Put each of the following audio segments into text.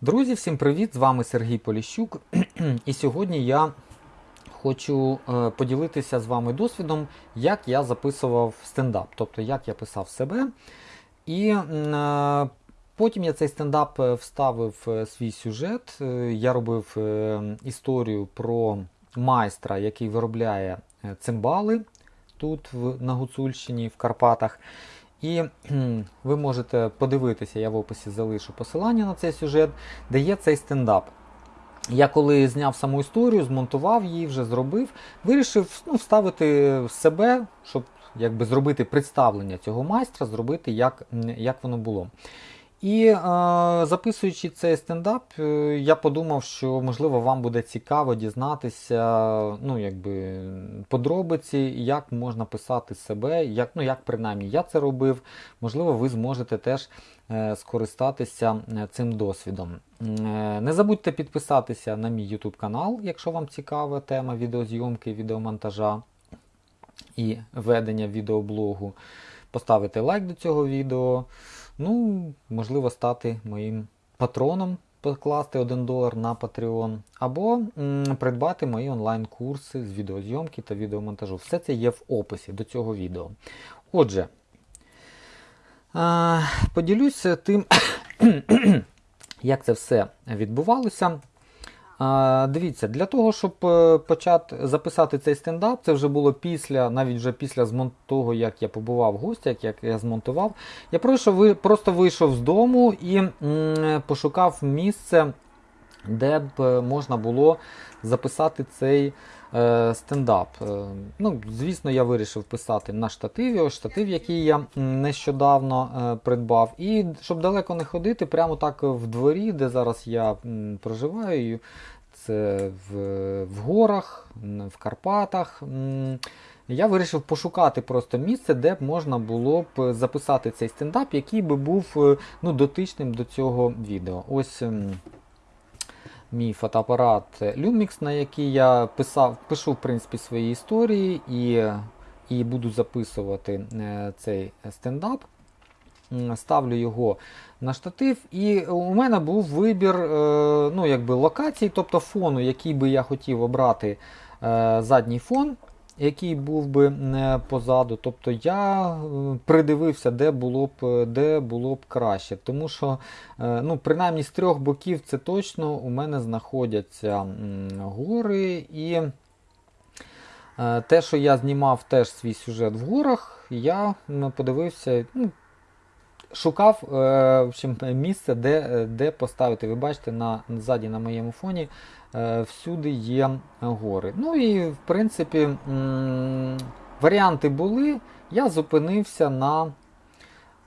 Друзі, всім привіт! З вами Сергій Поліщук. І сьогодні я хочу е, поділитися з вами досвідом, як я записував стендап, тобто як я писав себе. І е, потім я цей стендап е, вставив в свій сюжет. Я робив історію про майстра, який виробляє цимбали тут, на Гуцульщині, в Карпатах. І ви можете подивитися, я в описі залишу посилання на цей сюжет, де є цей стендап. Я коли зняв саму історію, змонтував її, вже зробив, вирішив ну, вставити себе, щоб якби зробити представлення цього майстра, зробити, як, як воно було. І е, записуючи цей стендап, е, я подумав, що можливо вам буде цікаво дізнатися ну, якби, подробиці, як можна писати себе, як, ну, як принаймні я це робив. Можливо, ви зможете теж е, скористатися е, цим досвідом. Е, Не забудьте підписатися на мій YouTube канал, якщо вам цікава тема відеозйомки, відеомонтажа і ведення відеоблогу. Поставити лайк до цього відео. Ну, можливо, стати моїм патроном, покласти 1 долар на Patreon, або м, придбати мої онлайн-курси з відеозйомки та відеомонтажу. Все це є в описі до цього відео. Отже, поділюся тим, як це все відбувалося. А, дивіться, для того, щоб е, почати записати цей стендап, це вже було після, навіть вже після того, як я побував в гостях, як я змонтував. Я пройшов, просто вийшов з дому і м, пошукав місце, де б е, можна було записати цей е, стендап. Е, ну, звісно, я вирішив писати на штативі, ось штатив, який я нещодавно е, придбав. І щоб далеко не ходити, прямо так в дворі, де зараз я м, проживаю, це в, в горах, в Карпатах. м, Я вирішив пошукати просто місце, де б можна було б записати цей стендап, який би був е, ну, дотичним до цього відео. Ось мій фотоапарат Lumix, на який я писав, пишу в принципі свої історії і, і буду записувати е, цей стендап. Ставлю його на штатив, і у мене був вибір е, ну, якби локацій, тобто фону, який би я хотів обрати е, задній фон, який був би не позаду. Тобто я е, придивився, де було б, де було б краще. Тому що, е, ну, принаймні з трьох боків це точно у мене знаходяться гори і. Е, Те, що я знімав теж свій сюжет в горах, я подивився, ну, шукав е, в общем, місце, де, де поставити. Ви бачите, на, ззаді на моєму фоні е, всюди є гори. Ну і в принципі варіанти були. Я зупинився на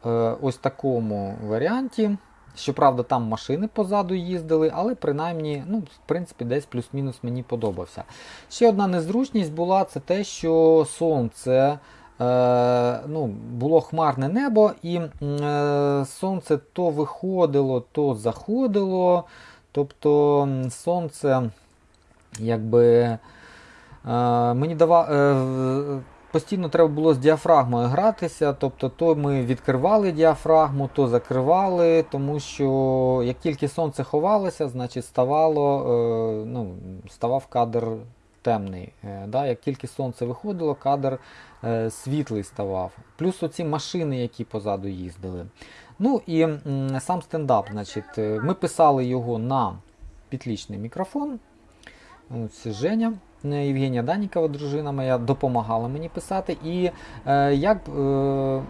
е, ось такому варіанті. Щоправда, там машини позаду їздили, але принаймні, ну, в принципі, десь плюс-мінус мені подобався. Ще одна незручність була це те, що сонце. Е, ну, було хмарне небо, і е, сонце то виходило, то заходило. Тобто сонце якби е, мені дава, е, постійно треба було з діафрагмою гратися. Тобто, то ми відкривали діафрагму, то закривали, тому що як тільки сонце ховалося, значить ставало, ну, ставав кадр темний. Е, да? Як тільки сонце виходило, кадр е, світлий ставав. Плюс оці машини, які позаду їздили. Ну і сам стендап. Значить, е, ми писали його на підлічний мікрофон. Ось Женя, Євгенія Данікова, дружина моя, допомагала мені писати. І е, як, е,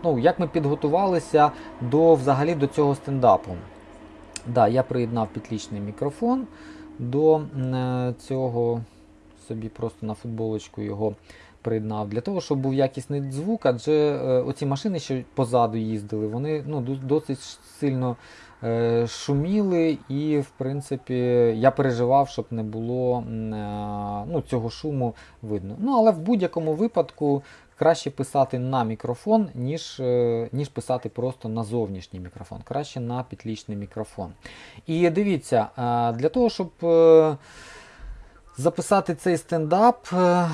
ну, як ми підготувалися до, взагалі, до цього стендапу. Да, я приєднав підлічний мікрофон до цього, собі просто на футболочку його приєднав для того, щоб був якісний звук, адже е, оці машини, що позаду їздили, вони ну, досить сильно е, шуміли, і, в принципі, я переживав, щоб не було е, ну, цього шуму видно. Ну, але в будь-якому випадку краще писати на мікрофон, ніж, ніж писати просто на зовнішній мікрофон. Краще на підлічний мікрофон. І дивіться, для того, щоб. Записати цей стендап, е,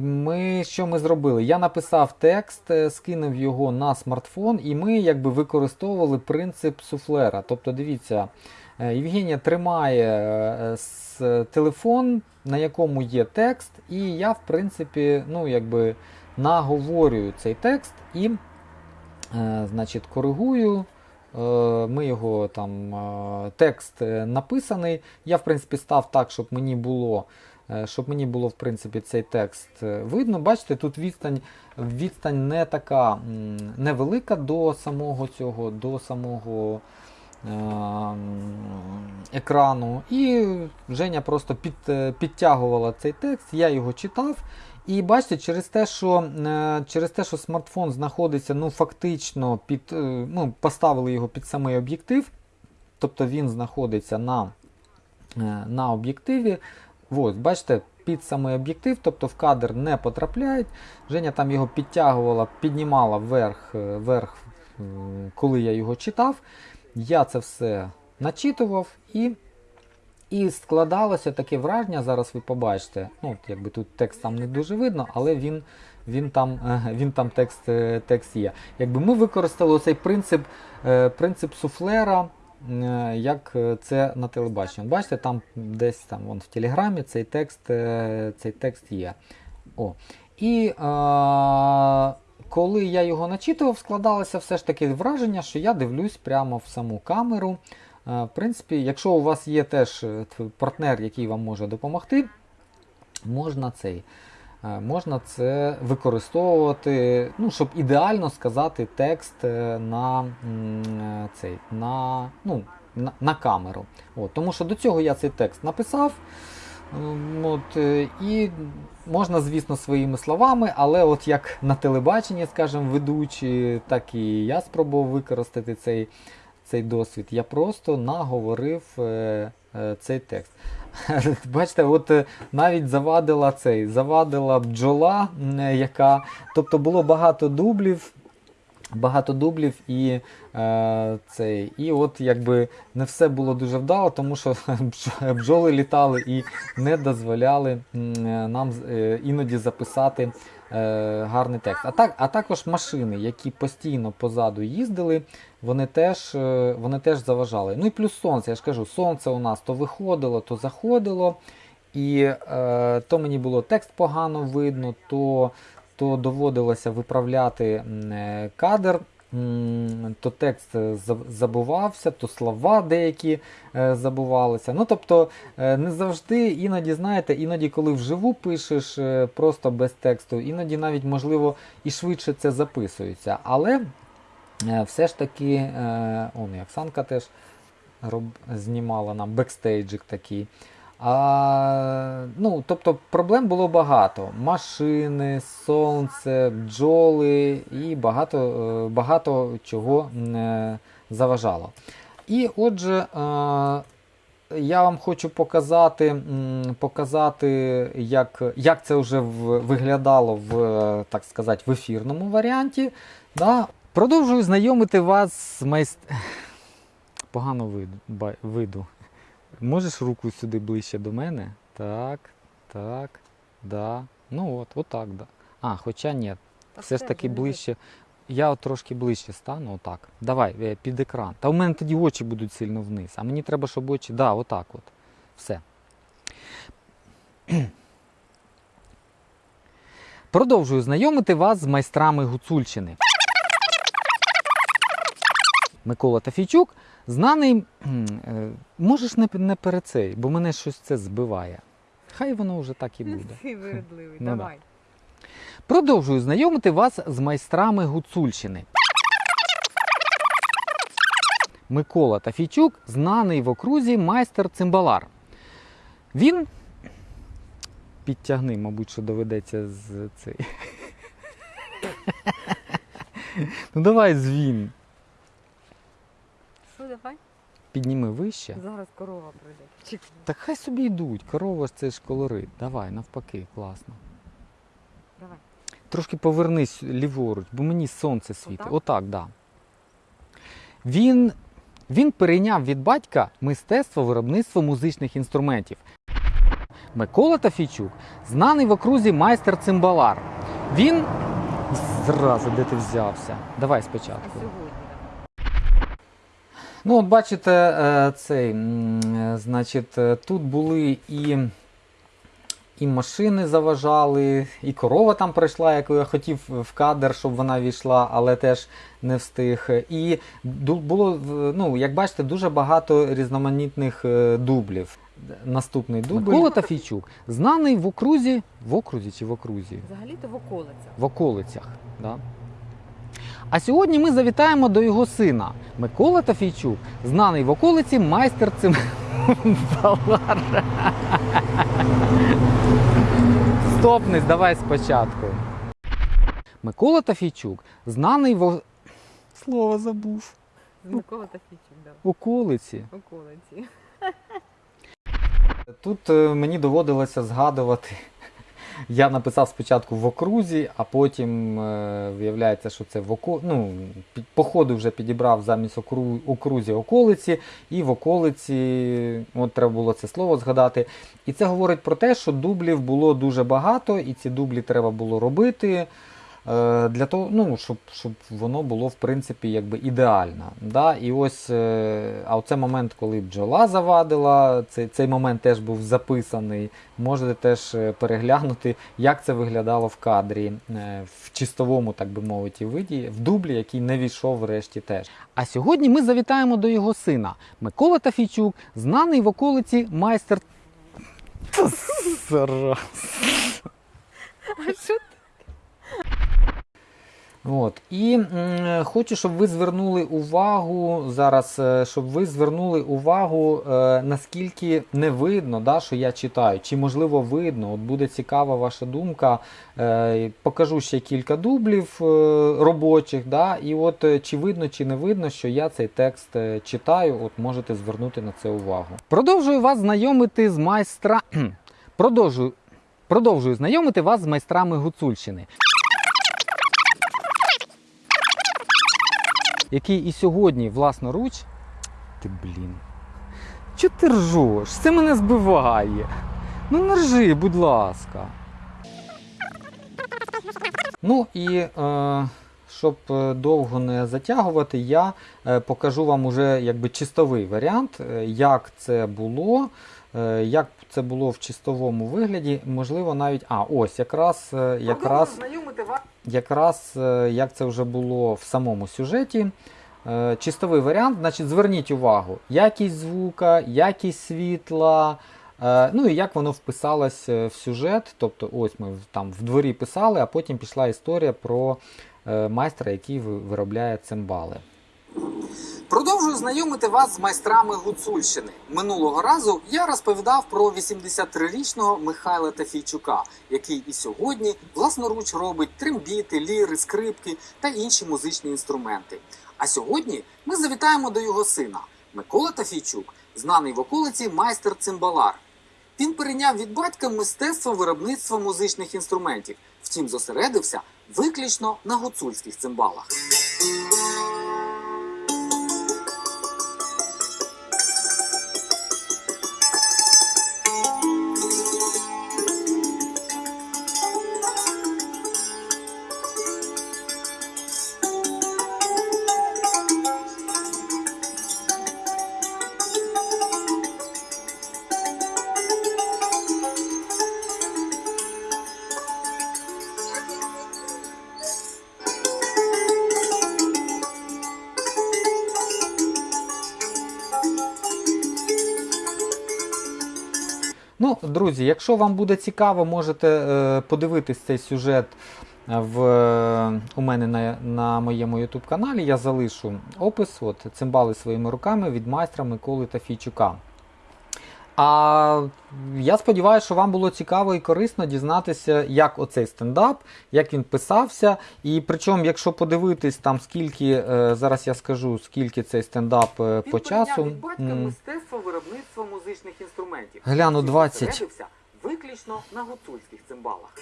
ми що ми зробили? Я написав текст, е, скинув його на смартфон, і ми якби використовували принцип суфлера. Тобто, дивіться, Е, Євгенія тримає телефон, на якому є текст, і я, в принципі, ну, якби наговорюю цей текст і, значить, коригую. Е, Ми його там е, текст е, написаний. Я, в принципі, став так, щоб мені було. Щоб мені було в принципі цей текст видно, бачите, тут відстань, відстань не така невелика до самого цього, до самого екрану. І Женя просто під, підтягувала цей текст, я його читав. І бачите, через те, що, е, через те, що смартфон знаходиться ну, фактично під, е, ну, поставили його під самий об'єктив, тобто він знаходиться на, е, на об'єктиві. Ось, бачите, під самий об'єктив, тобто в кадр не потрапляють. Женя там його підтягувала, піднімала вверх, вверх, коли я його читав. Я це все начитував і, і складалося таке враження, зараз ви побачите. Ну, якби тут текст там не дуже видно, але він, він там, е, він там текст, е, текст є. Якби ми використали цей принцип, е, принцип суфлера, як це на телебаченні. Бачите, там десь там вон, в Телеграмі цей текст, цей текст є. О. І е, коли я його начитував, складалося все ж таки враження, що я дивлюсь прямо в саму камеру. В принципі, якщо у вас є теж е, партнер, який вам може допомогти, можна цей. е, Можна це використовувати, ну, щоб ідеально сказати текст е, на, цей, на, ну, на, на камеру. От, тому що до цього я цей текст написав. Ем, От, і можна, звісно, своїми словами, але от як на телебаченні, скажімо, ведучі, так і я спробував використати цей, цей досвід. Я просто наговорив е, е, цей текст. Бачите, от е, навіть завадила цей, завадила бджола, е, яка. Тобто було багато дублів. Багато дублів і е, цей, і от якби не все було дуже вдало, тому що бджоли літали і не дозволяли нам е, іноді записати е, гарний текст. А, так, а також машини, які постійно позаду їздили, вони теж, е, вони теж заважали. Ну і плюс сонце, я ж кажу, сонце у нас то виходило, то заходило. І е, то мені було текст погано видно, то, то доводилося виправляти е, кадр. То текст е, забувався, то слова деякі е, забувалися. Ну тобто не завжди, іноді, знаєте, іноді, коли вживу пишеш просто без тексту, іноді навіть можливо і швидше це записується. Але все ж таки, он і Оксанка теж роб, знімала нам бекстейджик такий. А, ну, тобто проблем було багато. Машини, сонце, бджоли і багато, е, багато чого е, заважало. І отже, е, я вам хочу показати, показати як, як це вже виглядало в, так сказати, в ефірному варіанті. Да. Продовжую знайомити вас з майст... Погано виду. Можеш руку сюди ближче до мене? Так, так, да. Ну от, отак, да. А, хоча ні, все ж таки ближче. Я от трошки ближче стану, отак. Давай, е, під екран. Та у мене тоді очі будуть сильно вниз. А мені треба, щоб очі. Да, отак от. Все. Продовжую знайомити вас з майстрами Гуцульщини. Микола Тафійчук, знаний. е, Можеш не, не перед цей, бо мене щось це збиває. Хай воно вже так і буде. Ти Ну да. давай. Продовжую знайомити вас з майстрами Гуцульщини. Микола Тафійчук знаний в окрузі майстер цимбалар. Він. Підтягни, мабуть, що доведеться з цей. Ну давай звін. Що, давай? Підніми вище. Зараз корова прийде. Чекай. Так хай собі йдуть. Корова ж це ж колорит. Давай, навпаки, класно. Давай. Трошки повернись ліворуч, бо мені сонце світить. Отак? Отак, да. Він, він перейняв від батька мистецтво виробництва музичних інструментів. Микола Тафійчук знаний в окрузі майстер цимбалар. Він. Зразу, де ти взявся? Давай А спочатку. Ну, от бачите, е, цей, е, значить, е, тут були і, і машини заважали, і корова там прийшла, яку я хотів в кадр, щоб вона війшла, але теж не встиг. І було, ну, як бачите, дуже багато різноманітних дублів. Наступний дубль. Микола Тафійчук, знаний в окрузі, в окрузі чи в окрузі? Взагалі-то в околицях. в околицях. Да? А сьогодні ми завітаємо до його сина Микола Тафійчук, знаний в околиці майстер цим. Стопнись, давай спочатку. Микола Тафійчук, знаний в слово забув. Микола Тафійчук, да. Околиці. Околиці. Тут е, мені доводилося згадувати. Я написав спочатку в окрузі, а потім е, виявляється, що це в око... ну, по ходу вже підібрав замість окру... окрузі околиці, і в околиці от треба було це слово згадати. І це говорить про те, що дублів було дуже багато, і ці дублі треба було робити. Е, Для того, ну, щоб, щоб воно було в принципі якби ідеально. Да? І ось, е, а оце момент, коли бджола завадила, цей, цей момент теж був записаний. Можете теж е, переглянути, як це виглядало в кадрі, в чистовому, так би мовити, виді, в дублі, який не війшов врешті теж. А сьогодні ми завітаємо до його сина Микола Тафійчук, знаний в околиці майстер. А що От. І м, хочу, щоб ви звернули увагу зараз, е, щоб ви звернули увагу, е, наскільки не видно, да, що я читаю, чи можливо видно. От буде цікава ваша думка. Е, покажу ще кілька дублів е, робочих, да, і от е, чи видно, чи не видно, що я цей текст е, читаю, от можете звернути на це увагу. Продовжую вас знайомити з майстра. Продовжую, продовжую знайомити вас з майстрами Гуцульщини. Який і сьогодні власноруч. Ти блін. Чого ти ржеш? Це мене збиває. Ну не ржи, будь ласка. Ну і е, щоб е, довго не затягувати, я е, покажу вам уже якби чистовий варіант, е, як це було. Як це було в чистовому вигляді, можливо, навіть. А, ось якраз якраз якраз е, як це вже було в самому сюжеті. Е, Чистовий варіант, значить, зверніть увагу, якість звука, якість світла, е, ну і як воно вписалось в сюжет. Тобто, ось ми там в дворі писали, а потім пішла історія про майстра, який виробляє цимбали. Продовжую знайомити вас з майстрами Гуцульщини. Минулого разу я розповідав про 83-річного Михайла Тафійчука, який і сьогодні власноруч робить трембіти, ліри, скрипки та інші музичні інструменти. А сьогодні ми завітаємо до його сина Микола Тафійчук, знаний в околиці майстер цимбалар. Він перейняв від батька мистецтво виробництва музичних інструментів, втім зосередився виключно на гуцульських цимбалах. Ну, друзі, якщо вам буде цікаво, можете е, подивитись цей сюжет в, е, у мене на, на моєму YouTube каналі. Я залишу опис, от, цимбали своїми руками від майстра Миколи Тафійчука. А я сподіваюся, що вам було цікаво і корисно дізнатися, як оцей стендап, як він писався. І причому, якщо подивитись там скільки, е, зараз я скажу, скільки цей стендап він по часу. від батька мистецтво виробництва музичних інструментів. Гляну, Втім, 20. виключно на гуцульських цимбалах.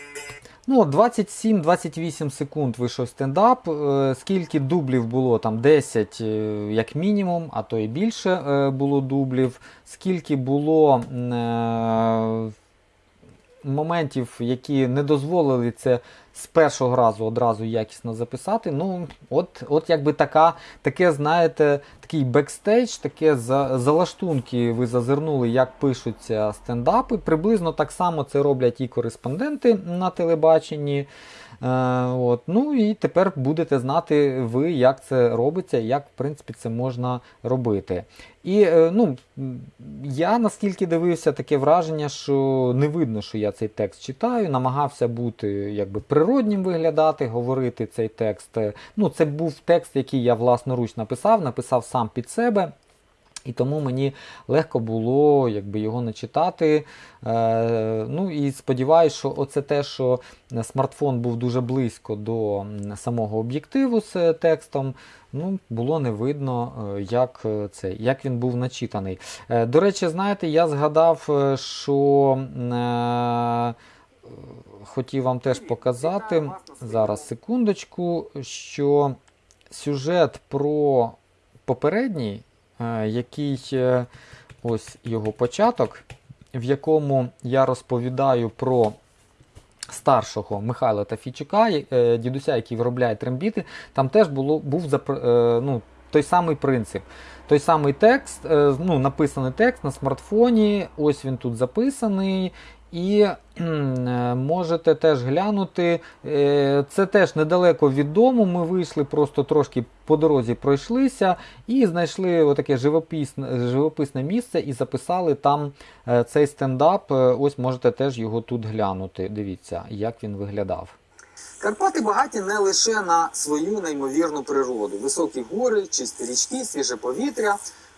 Ну, 27-28 секунд вийшов стендап. Е, Скільки дублів було? Там 10 е, як мінімум, а то і більше е, було дублів. Скільки було моментів, які не дозволили це з першого разу одразу якісно записати. Ну, от, от якби така, таке, знаєте, такий бекстейдж, таке за, залаштунки ви зазирнули, як пишуться стендапи. Приблизно так само це роблять і кореспонденти на телебаченні. Е, от. Ну і тепер будете знати ви, як це робиться, як в принципі це можна робити. І е, ну, я наскільки дивився, таке враження, що не видно, що я цей текст читаю, намагався бути якби природнім виглядати, говорити цей текст. Е, Ну, це був текст, який я власноруч написав, написав сам під себе. І тому мені легко було якби, його не читати. Е, ну і сподіваюся, що оце те, що смартфон був дуже близько до самого об'єктиву з е, текстом, ну, було не видно, е, як, е, це, як він був начитаний. Е, до речі, знаєте, я згадав, що е, хотів вам теж показати. Зараз секундочку, що сюжет про попередній, який е, ось його початок, в якому я розповідаю про старшого Михайла Тафійчука, е, дідуся, який виробляє трембіти, там теж було, був е, ну, той самий принцип. Той самий текст, ну, написаний текст на смартфоні, ось він тут записаний. І е, можете теж глянути. Е, Це теж недалеко від дому. Ми вийшли, просто трошки по дорозі пройшлися і знайшли отаке живописне, живописне місце і записали там е, цей стендап. Ось можете теж його тут глянути. Дивіться, як він виглядав. Карпати багаті не лише на свою неймовірну природу: високі гори, чисті річки, свіже повітря,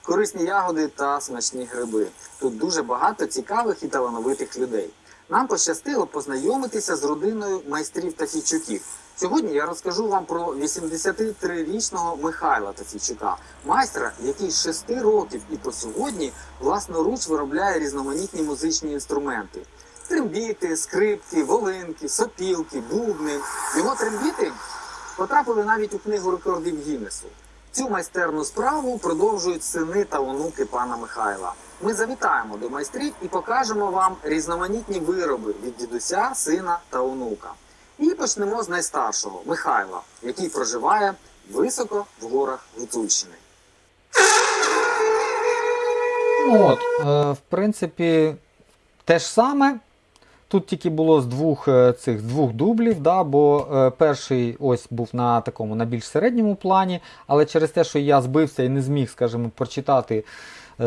корисні ягоди та смачні гриби. Тут дуже багато цікавих і талановитих людей. Нам пощастило познайомитися з родиною майстрів Тафійчуків. Сьогодні я розкажу вам про 83-річного Михайла Тафійчука, майстра, який з 6 років і по сьогодні власноруч виробляє різноманітні музичні інструменти. Трембіти, скрипки, волинки, сопілки, бубни. Його трембіти потрапили навіть у книгу рекордів Гіннесу. Цю майстерну справу продовжують сини та онуки пана Михайла. Ми завітаємо до майстрів і покажемо вам різноманітні вироби від дідуся, сина та онука. І почнемо з найстаршого Михайла, який проживає високо в горах Гуцульщини. От, е, в принципі, те ж саме. Тут тільки було з двох е, цих з двох дублів, да, бо е, перший ось був на такому на більш середньому плані, але через те, що я збився і не зміг, скажімо, прочитати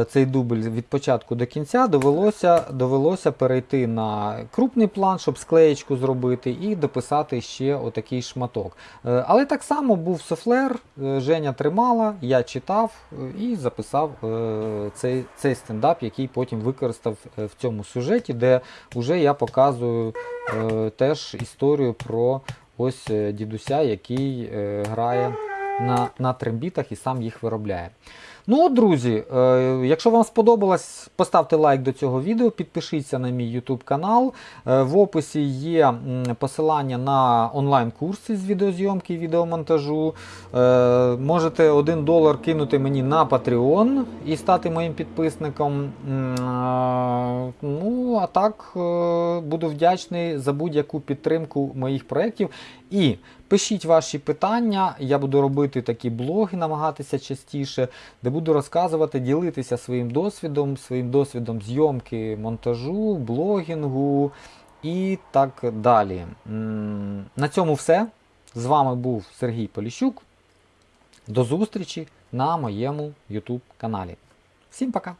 цей дубль від початку до кінця, довелося, довелося перейти на крупний план, щоб склеєчку зробити, і дописати ще отакий шматок. Е, Але так само був суфлер, е, Женя тримала, я читав е, і записав е, цей, цей стендап, який потім використав е, в цьому сюжеті, де вже я показую е, теж історію про ось е, дідуся, який е, грає на, на трембітах і сам їх виробляє. Ну от, друзі, е, якщо вам сподобалось, поставте лайк до цього відео, підпишіться на мій YouTube канал. Е, в описі є посилання на онлайн-курси з відеозйомки і відеомонтажу. Е, можете 1 долар кинути мені на Patreon і стати моїм підписником. Ну, а так буду вдячний за будь-яку підтримку моїх проєктів. І пишіть ваші питання, я буду робити такі блоги, намагатися частіше, де буду розказувати, ділитися своїм досвідом, своїм досвідом зйомки, монтажу, блогінгу і так далі. На цьому все. З вами був Сергій Поліщук. До зустрічі на моєму YouTube каналі. Всім пока!